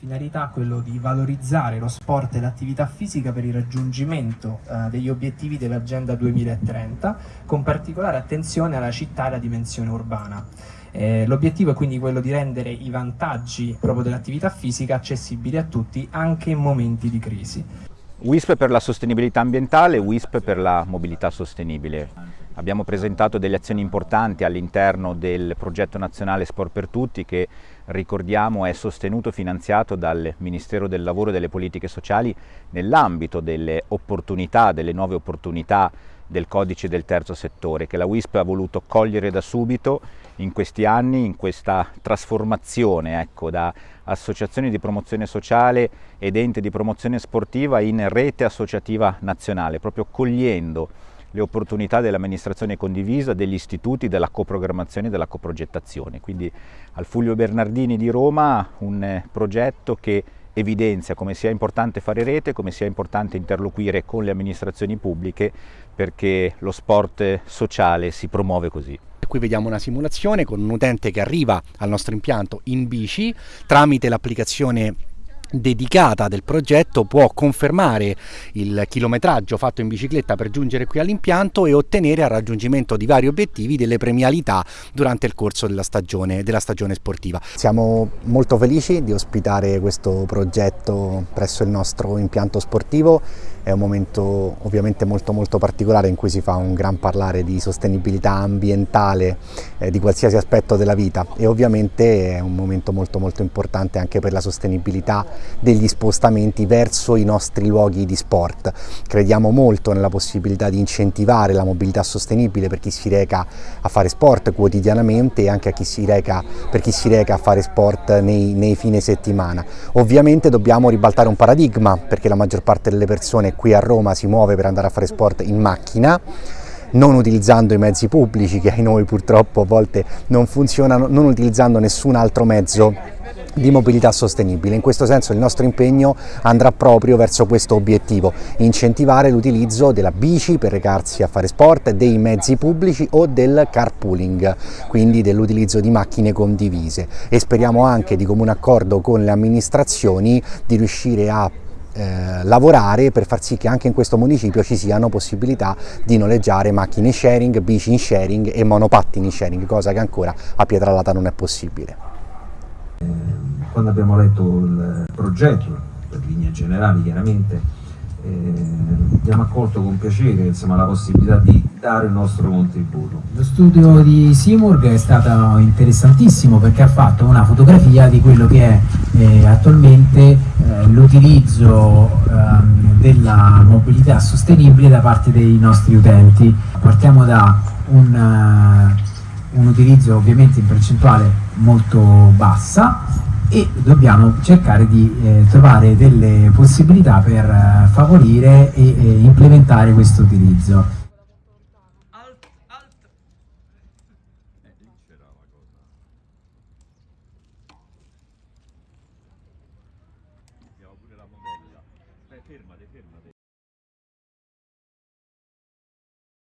Finalità quello di valorizzare lo sport e l'attività fisica per il raggiungimento eh, degli obiettivi dell'Agenda 2030, con particolare attenzione alla città e alla dimensione urbana. Eh, L'obiettivo è quindi quello di rendere i vantaggi proprio dell'attività fisica accessibili a tutti anche in momenti di crisi. WISP per la sostenibilità ambientale, WISP per la mobilità sostenibile. Abbiamo presentato delle azioni importanti all'interno del progetto nazionale Sport per Tutti che ricordiamo è sostenuto e finanziato dal Ministero del Lavoro e delle Politiche Sociali nell'ambito delle opportunità, delle nuove opportunità del codice del terzo settore che la WISP ha voluto cogliere da subito in questi anni, in questa trasformazione ecco, da associazioni di promozione sociale ed ente di promozione sportiva in rete associativa nazionale, proprio cogliendo le opportunità dell'amministrazione condivisa, degli istituti, della coprogrammazione e della coprogettazione. Quindi al Fulvio Bernardini di Roma un eh, progetto che evidenzia come sia importante fare rete, come sia importante interloquire con le amministrazioni pubbliche perché lo sport sociale si promuove così. Qui vediamo una simulazione con un utente che arriva al nostro impianto in bici tramite l'applicazione dedicata del progetto può confermare il chilometraggio fatto in bicicletta per giungere qui all'impianto e ottenere al raggiungimento di vari obiettivi delle premialità durante il corso della stagione, della stagione sportiva. Siamo molto felici di ospitare questo progetto presso il nostro impianto sportivo, è un momento ovviamente molto molto particolare in cui si fa un gran parlare di sostenibilità ambientale eh, di qualsiasi aspetto della vita e ovviamente è un momento molto molto importante anche per la sostenibilità degli spostamenti verso i nostri luoghi di sport. Crediamo molto nella possibilità di incentivare la mobilità sostenibile per chi si reca a fare sport quotidianamente e anche chi reca, per chi si reca a fare sport nei, nei fine settimana. Ovviamente dobbiamo ribaltare un paradigma perché la maggior parte delle persone qui a Roma si muove per andare a fare sport in macchina non utilizzando i mezzi pubblici che ai noi purtroppo a volte non funzionano, non utilizzando nessun altro mezzo di mobilità sostenibile. In questo senso il nostro impegno andrà proprio verso questo obiettivo, incentivare l'utilizzo della bici per recarsi a fare sport, dei mezzi pubblici o del carpooling, quindi dell'utilizzo di macchine condivise e speriamo anche di comune accordo con le amministrazioni di riuscire a eh, lavorare per far sì che anche in questo municipio ci siano possibilità di noleggiare macchine in sharing, bici in sharing e monopattini in sharing, cosa che ancora a Pietralata non è possibile quando abbiamo letto il progetto, per linee generali chiaramente, eh, abbiamo accolto con piacere insomma, la possibilità di dare il nostro contributo. Lo studio di Simurg è stato interessantissimo perché ha fatto una fotografia di quello che è eh, attualmente eh, l'utilizzo ehm, della mobilità sostenibile da parte dei nostri utenti. Partiamo da un, uh, un utilizzo ovviamente in percentuale molto bassa e dobbiamo cercare di eh, trovare delle possibilità per eh, favorire e, e implementare questo utilizzo.